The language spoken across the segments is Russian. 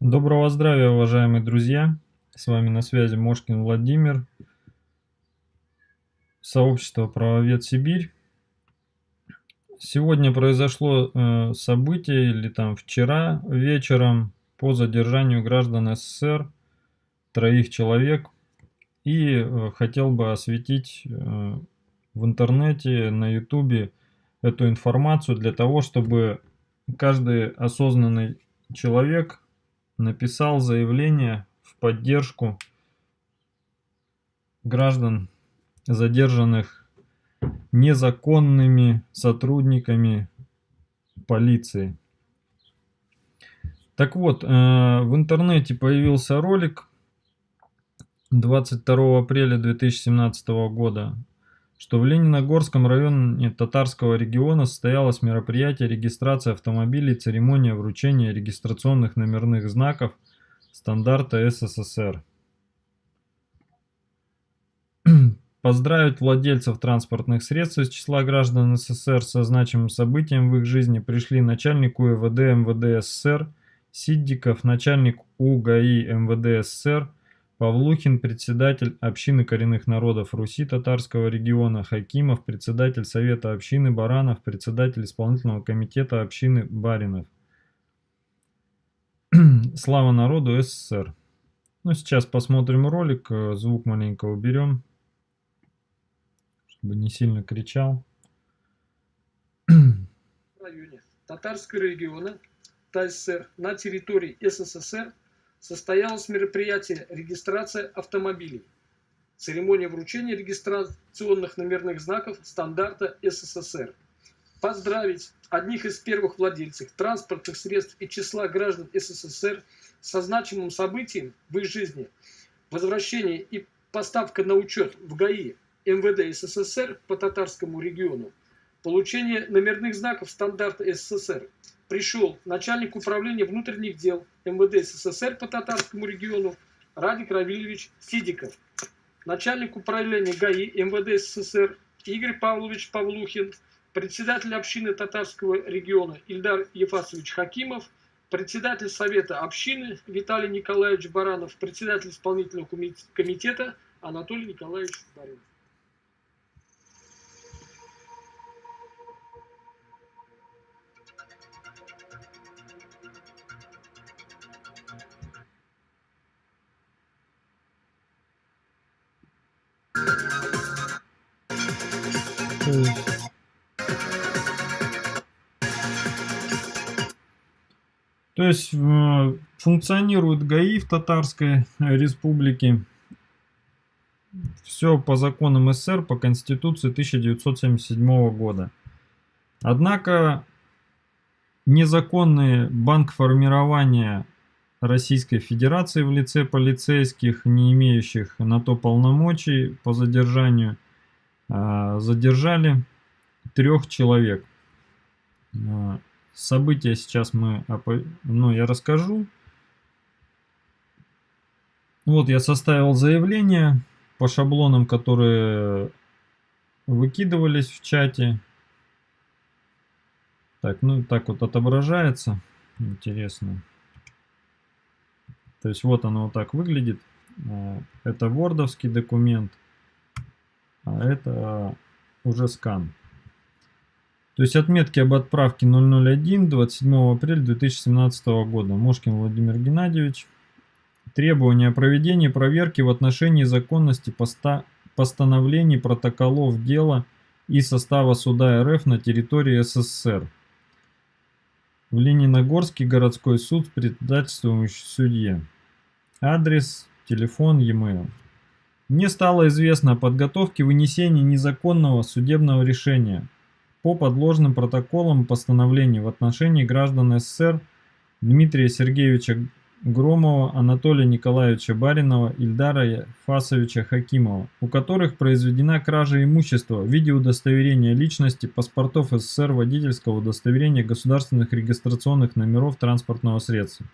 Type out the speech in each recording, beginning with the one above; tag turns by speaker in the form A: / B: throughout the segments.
A: Доброго здравия, уважаемые друзья! С вами на связи Мошкин Владимир, сообщество «Правовед Сибирь». Сегодня произошло э, событие, или там вчера вечером, по задержанию граждан СССР, троих человек. И э, хотел бы осветить э, в интернете, на ютубе эту информацию для того, чтобы каждый осознанный человек написал заявление в поддержку граждан, задержанных незаконными сотрудниками полиции. Так вот, э, в интернете появился ролик 22 апреля 2017 года, что в Лениногорском районе Татарского региона состоялось мероприятие регистрации автомобилей, церемония вручения регистрационных номерных знаков стандарта СССР. Поздравить владельцев транспортных средств из числа граждан СССР со значимым событием в их жизни пришли начальник УВД МВД СССР Сиддиков, начальник УГАИ МВД СССР Павлухин, председатель общины коренных народов Руси татарского региона, Хакимов, председатель Совета общины Баранов, председатель исполнительного комитета общины Баринов. Слава народу СССР. Ну, сейчас посмотрим ролик, э, звук маленько уберем, чтобы не сильно кричал.
B: В районе Татарского региона ТССР на территории СССР состоялось мероприятие регистрация автомобилей. Церемония вручения регистрационных номерных знаков стандарта СССР. Поздравить одних из первых владельцев транспортных средств и числа граждан СССР со значимым событием в их жизни, возвращение и поставка на учет в ГАИ МВД СССР по татарскому региону, получение номерных знаков стандарта СССР, пришел начальник управления внутренних дел МВД СССР по татарскому региону Радик Равильевич Сидиков, начальник управления ГАИ МВД СССР Игорь Павлович Павлухин, председатель общины татарского региона Ильдар Ефасович Хакимов, председатель совета общины Виталий Николаевич Баранов, председатель исполнительного комитета Анатолий Николаевич Баринов.
A: То есть э, функционирует ГАИ в Татарской республике. Все по законам СССР, по Конституции 1977 года. Однако незаконный банк формирования Российской Федерации в лице полицейских, не имеющих на то полномочий по задержанию, э, задержали трех человек. События сейчас мы, ну, я расскажу. Вот я составил заявление по шаблонам, которые выкидывались в чате. Так, ну так вот отображается. Интересно. То есть вот оно вот так выглядит. Э, это вордовский документ, а это уже скан. То есть отметки об отправке 001 27 апреля 2017 года. Мошкин Владимир Геннадьевич. Требования о проведении проверки в отношении законности поста постановлений протоколов дела и состава суда РФ на территории СССР. В Лениногорский городской суд с председательствующим судье. Адрес, телефон, e-mail. Мне стало известно о подготовке вынесения незаконного судебного решения по подложным протоколам постановлений в отношении граждан СССР Дмитрия Сергеевича Громова, Анатолия Николаевича Баринова, Ильдара Фасовича Хакимова, у которых произведена кража имущества в виде удостоверения личности, паспортов СССР, водительского удостоверения государственных регистрационных номеров транспортного средства.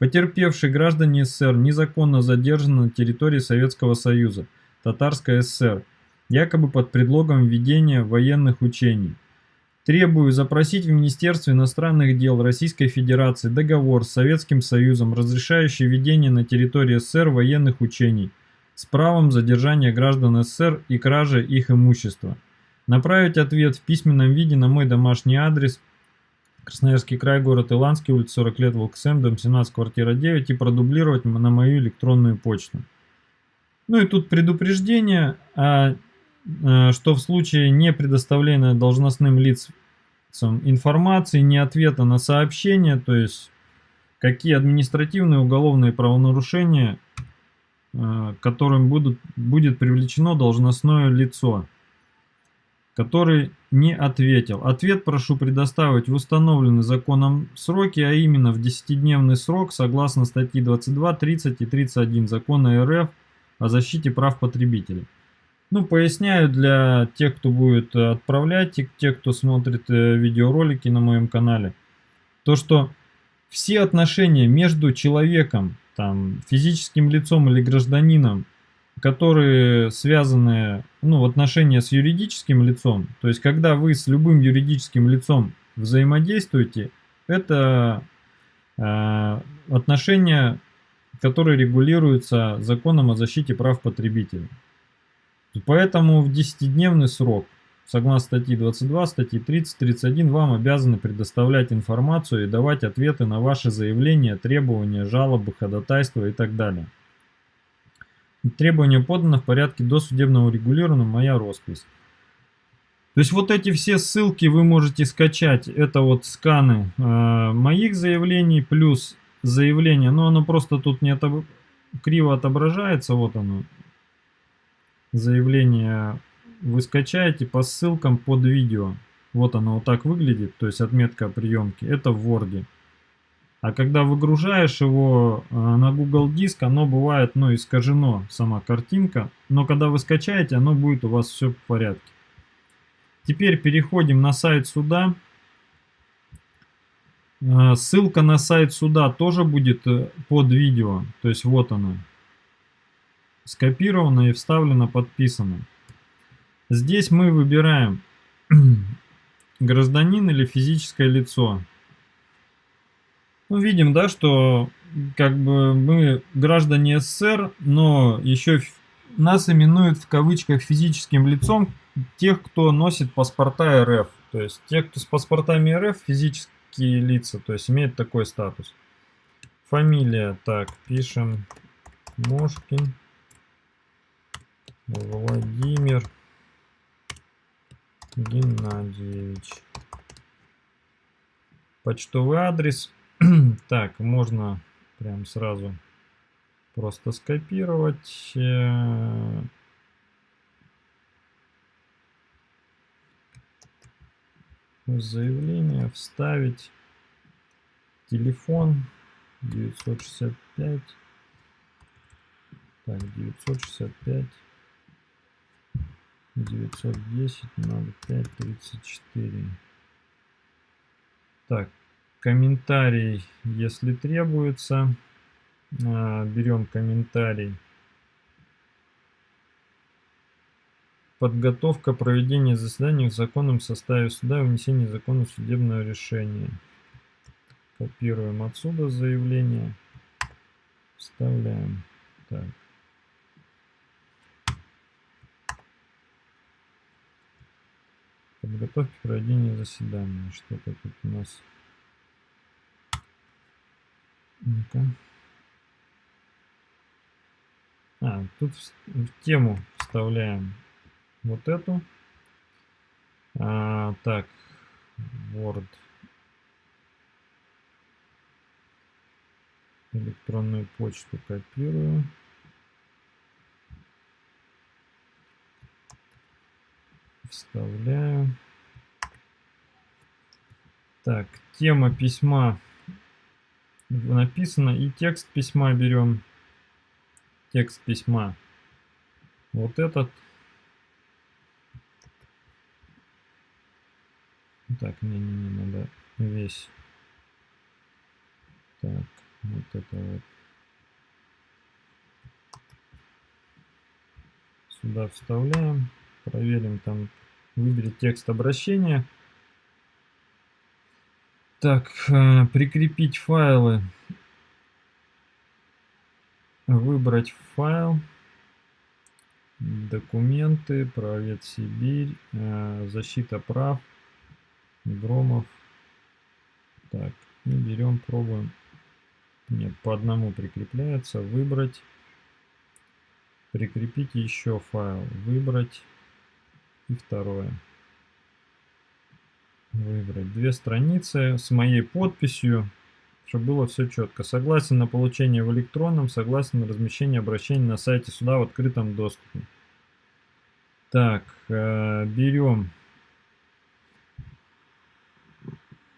A: Потерпевшие граждане СССР незаконно задержаны на территории Советского Союза, Татарская ССР, якобы под предлогом ведения военных учений. Требую запросить в Министерстве иностранных дел Российской Федерации договор с Советским Союзом, разрешающий ведение на территории СССР военных учений с правом задержания граждан СССР и кражи их имущества. Направить ответ в письменном виде на мой домашний адрес Красноярский край, город Иланский, улица 40 лет, ВЛКСМ, дом 17, квартира 9 и продублировать на мою электронную почту. Ну и тут предупреждение, а, что в случае не предоставления должностным лицам информации, не ответа на сообщение, то есть какие административные уголовные правонарушения, а, которым будут, будет привлечено должностное лицо который не ответил. Ответ прошу предоставить в установленный законом сроки, а именно в 10-дневный срок согласно статьи 22, 30 и 31 закона РФ о защите прав потребителей. Ну, поясняю для тех, кто будет отправлять, и тех, кто смотрит э, видеоролики на моем канале, то, что все отношения между человеком, там, физическим лицом или гражданином которые связаны ну, в отношения с юридическим лицом, то есть когда вы с любым юридическим лицом взаимодействуете, это э, отношения, которые регулируются законом о защите прав потребителей. Поэтому в 10-дневный срок, согласно статьи 22, статьи 30, 31, вам обязаны предоставлять информацию и давать ответы на ваши заявления, требования, жалобы, ходатайства и так далее. Требования поданы в порядке досудебного регулирования, моя роспись. То есть вот эти все ссылки вы можете скачать. Это вот сканы э, моих заявлений плюс заявление. Но оно просто тут не отобр... криво отображается. Вот оно. Заявление вы скачаете по ссылкам под видео. Вот оно вот так выглядит. То есть отметка о приемке. Это в Word. А когда выгружаешь его э, на Google Диск, оно бывает ну, искажено, сама картинка. Но когда вы скачаете, оно будет у вас все в порядке. Теперь переходим на сайт суда. Э, ссылка на сайт суда тоже будет э, под видео. То есть вот она. Скопирована и вставлена, подписана. Здесь мы выбираем гражданин или физическое лицо. Ну, видим, да, что как бы мы граждане СССР, но еще нас именуют в кавычках физическим лицом тех, кто носит паспорта РФ. То есть те, кто с паспортами РФ, физические лица, то есть имеют такой статус. Фамилия, так, пишем Мошкин Владимир Геннадьевич. Почтовый адрес так, можно прям сразу просто скопировать. Э, заявление, вставить телефон 965 так 965 910 05 34 так комментарий, если требуется. А, берем комментарий. Подготовка проведения заседания в законном составе суда и внесение закона судебного решения. Копируем отсюда заявление. Вставляем. Так. Подготовки проведения заседания. Что-то тут у нас ну-ка. А, тут в, в тему вставляем вот эту. А, так, Word. Электронную почту копирую. Вставляю. Так, тема письма написано. И текст письма берем. Текст письма. Вот этот. Так, не-не-не, надо весь. Так, вот это вот. Сюда вставляем. Проверим там. Выберите текст обращения. Так, э, прикрепить файлы. Выбрать файл. Документы, правец Сибирь, э, защита прав, Громов. Так, и берем, пробуем. Нет, по одному прикрепляется. Выбрать. Прикрепить еще файл. Выбрать. И второе. Выбрать две страницы с моей подписью, чтобы было все четко. Согласен на получение в электронном, согласен на размещение обращений на сайте суда в открытом доступе. Так, э, берем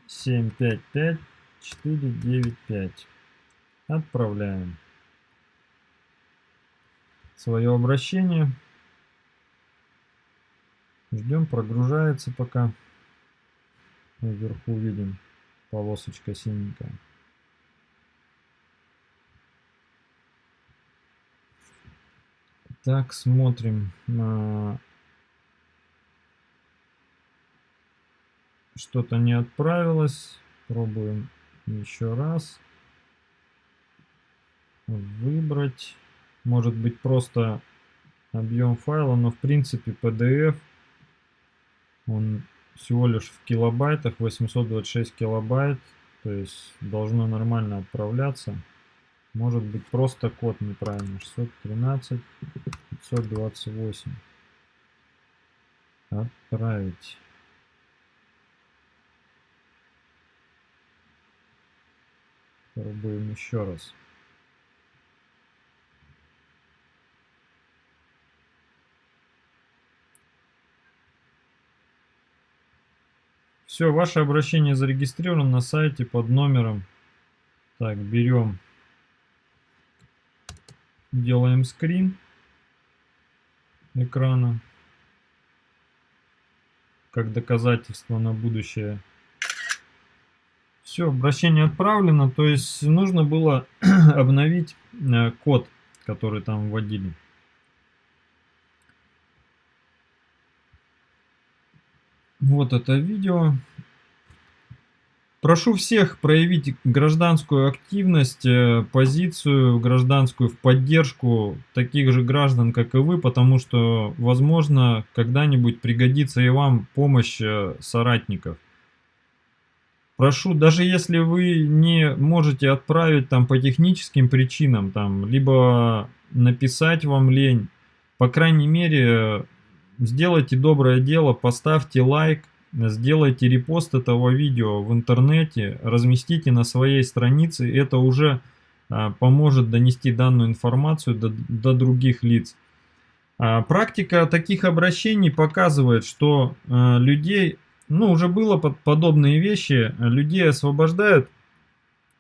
A: 755 495. Отправляем свое обращение. Ждем, прогружается пока. Вверху видим полосочка синенькая. Так, смотрим. Что-то не отправилось. Пробуем еще раз. Выбрать. Может быть просто объем файла, но в принципе PDF он всего лишь в килобайтах, 826 килобайт, то есть должно нормально отправляться. Может быть просто код неправильный, 613 528. Отправить. Пробуем еще раз. Все, ваше обращение зарегистрировано на сайте под номером. Так, берем, делаем скрин экрана, как доказательство на будущее. Все, обращение отправлено, то есть нужно было обновить э, код, который там вводили. Вот это видео. Прошу всех проявить гражданскую активность, э, позицию гражданскую в поддержку таких же граждан, как и вы, потому что, возможно, когда-нибудь пригодится и вам помощь э, соратников. Прошу, даже если вы не можете отправить там по техническим причинам, там, либо написать вам лень, по крайней мере, сделайте доброе дело, поставьте лайк, сделайте репост этого видео в интернете, разместите на своей странице, это уже а, поможет донести данную информацию до, до других лиц. А, практика таких обращений показывает, что а, людей, ну уже было под подобные вещи, людей освобождают,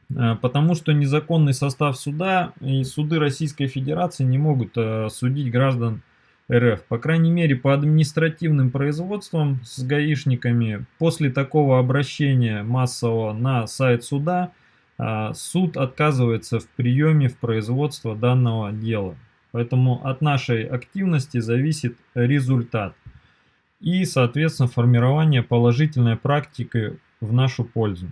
A: потому что незаконный состав суда и суды Российской Федерации не могут судить граждан РФ. По крайней мере, по административным производствам с гаишниками после такого обращения массового на сайт суда а, суд отказывается в приеме в производство данного дела. Поэтому от нашей активности зависит результат и, соответственно, формирование положительной практики в нашу пользу.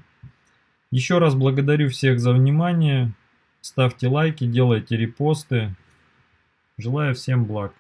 A: Еще раз благодарю всех за внимание. Ставьте лайки, делайте репосты. Желаю всем благ.